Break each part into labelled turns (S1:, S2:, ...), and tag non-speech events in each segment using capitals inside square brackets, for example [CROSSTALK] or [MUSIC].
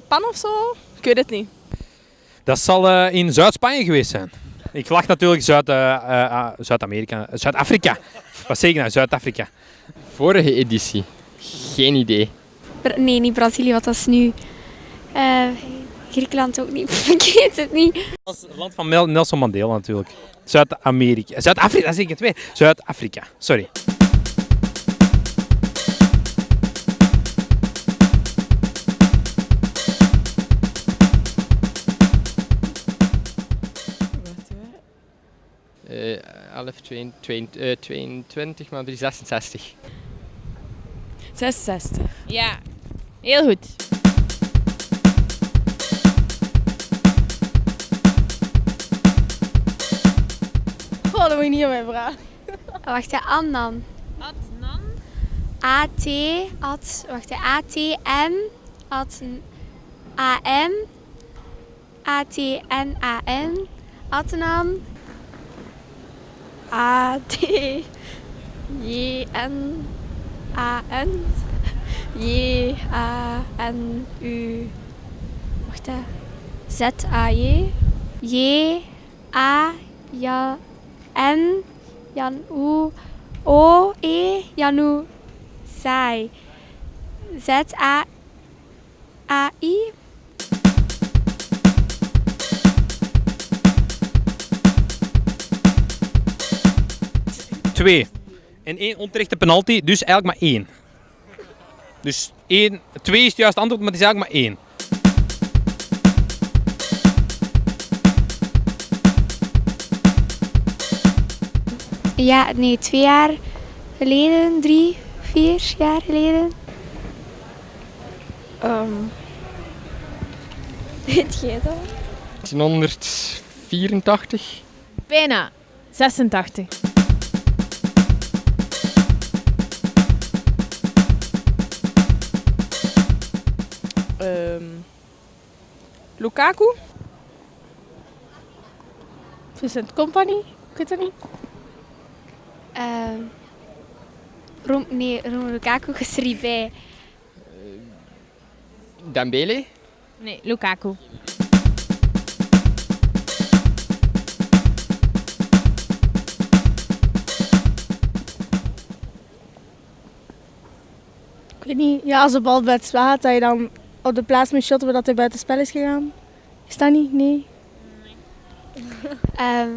S1: Japan of zo? Ik weet het niet.
S2: Dat zal eh, in Zuid-Spanje geweest zijn. Ik lach natuurlijk Zuid, eh, eh, ah, Zuid-Amerika. Zuid-Afrika. Wat zeg ik nou? Zuid-Afrika.
S3: Vorige editie. Geen idee.
S4: Bra- Nee, niet Brazilië, wat was nu? Eh, Griekenland ook niet. [LAUGHS] Ik weet het niet.
S2: Dat is het land van Nelson Mandela natuurlijk. Zuid-Amerika. Zuid-Afrika, dat zeg ik het weer. Zuid-Afrika, sorry.
S3: Eh 11, 22, eh, 22, maar 366.
S1: 66.
S5: Ja, heel goed.
S1: Oh, dat moet je niet aan mij vragen.
S4: Oh, wacht, hè, Annan.
S5: Adnan.
S4: A-T, at, wacht, A-T-N, at, A-N, A-T-N-A-N, Adnan, A-T-J-N-A-N, J-A-N-U, wacht, hè, Z-A-J, J-A-N, Jan U, O-E, Janu, Sai. Z-A-A-I.
S2: Twee. En één onterechte penalty, dus eigenlijk maar één. Dus één, twee is het juiste antwoord, maar het is eigenlijk maar één.
S4: Ja, nee, twee jaar geleden, drie, vier jaar geleden.
S1: Ehm [LAUGHS] weet jij dat?
S3: 1984.
S5: Bijna. 86.
S1: Lukaku? Vincent Company? Ik weet het niet.
S4: Ehm Rom, nee, Romelu Lukaku is er niet bij.
S3: Dembele.
S5: Nee, Lukaku.
S1: Ik weet niet. Ja, als de bal spel gaat, dat je dan op de plaats moet shotten dat hij buiten spel is gegaan. Is dat niet? Nee. [LAUGHS]
S4: Ehm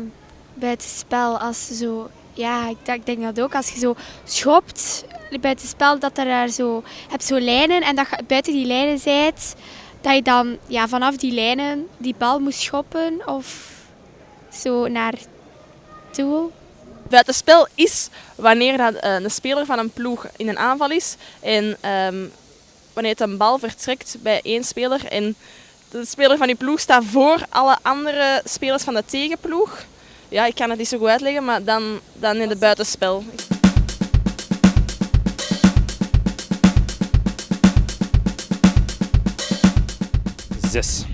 S4: buitenspel, als ze zo... Ja, ik, denk- ik denk dat ook. Als je zo schopt buitenspel, dat er daar zo... Je hebt zo lijnen en dat je buiten die lijnen bent, dat je dan ja, vanaf die lijnen die bal moet schoppen of zo naar doel.
S1: Buitenspel is wanneer dat, eh, een speler van een ploeg in een aanval is en ehm, wanneer het een bal vertrekt bij één speler en de speler van die ploeg staat voor alle andere spelers van de tegenploeg. Ja, ik kan het niet zo goed uitleggen, maar dan, dan in het buitenspel.
S2: Zes.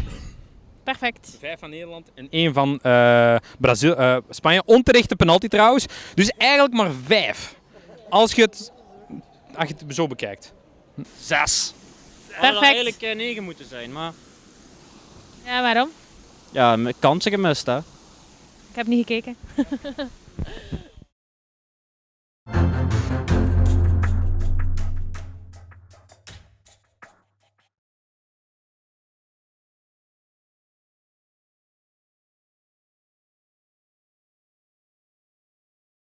S5: Perfect.
S2: Vijf van Nederland en één van eh, Brazil, eh, Spanje. Onterechte penalty trouwens. Dus eigenlijk maar vijf. Als je het, als je het zo bekijkt.
S6: Zes. Het
S5: Perfect.
S6: had eigenlijk eh, negen moeten zijn, maar
S5: Ja, waarom?
S6: ja, kansen gemist hè.
S5: Ik heb niet gekeken. [LAUGHS]